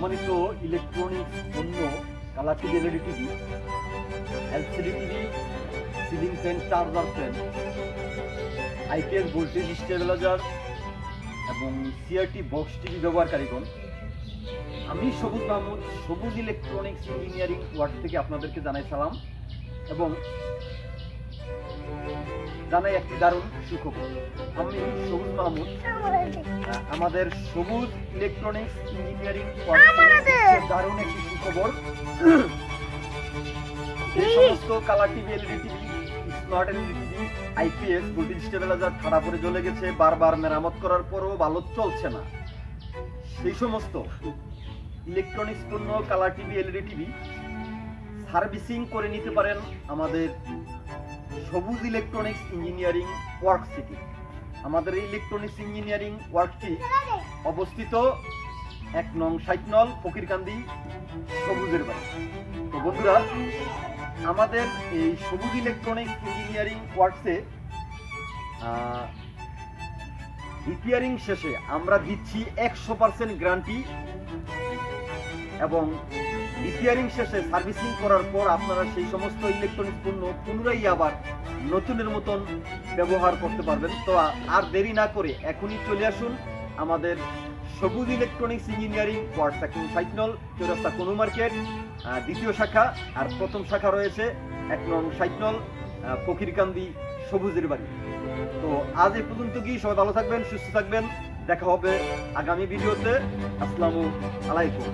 সম্মানিত ইলেকট্রনিক্স পণ্য TV LED TV LCD TV ceiling fan charger fan IPS voltage stabiliser এবং CRT box TV ব্যবহারকারীগণ, আমি সবুজ মাহমুদ, সবুজ ইলেকট্রনিক্স ইঞ্জিনিয়ারিং ওয়ার্ড থেকে আপনাদেরকে জানাই সালাম এবং জানাই একটি দারুণ সুখবর। আমি সবুজ মাহমুদ। আমাদের সবুজ ইলেকট্রনিক্স ইঞ্জিনিয়ারিং দারুণ একটি সুখবর। যে সমস্ত colour TV LED TV smart LED TV IPS voltage stabiliser ঠাড়া পরে জ্বলে গেছে বারবার মেরামত করার পরও ভালো চলছে না। সেই সমস্ত ইলেকট্রনিক্স পণ্য colour TV LED TV servicing করে নিতে পারেন আমাদের Sabuj electronics engineering work city আমাদের এই ইলেকট্রনিক্স ইঞ্জিনিয়ারিং ওয়ার্কটি অবস্থিত এক নং সাইটনল ফকিরকান্দি সবুজের বাড়ি। তো বন্ধুরা, আমাদের এই সবুজ ইলেকট্রনিক্স ইঞ্জিনিয়ারিং ওয়ার্কসে রিপেয়ারিং শেষে আমরা দিচ্ছি একশো পার্সেন্ট গ্যারান্টি এবং রিপেয়ারিং শেষে সার্ভিসিং করার পর আপনারা সেই সমস্ত ইলেকট্রনিক পণ্য পুনরায় আবার নতুনের মতন ব্যবহার করতে পারবেন। তো আর দেরি না করে এখনই চলে আসুন আমাদের Sabuj electronics engineering ward section সাইটনল চৌরাস্তা কোনো মার্কেট দ্বিতীয় শাখা আর প্রথম শাখা রয়েছে এক নং সাইটনল আহ, ফকিরকান্দি সবুজের বাড়ি। তো আজ এই পর্যন্ত কি সবাই ভালো থাকবেন সুস্থ থাকবেন দেখা হবে আগামী ভিডিওতে। আসসালামু আলাইকুম।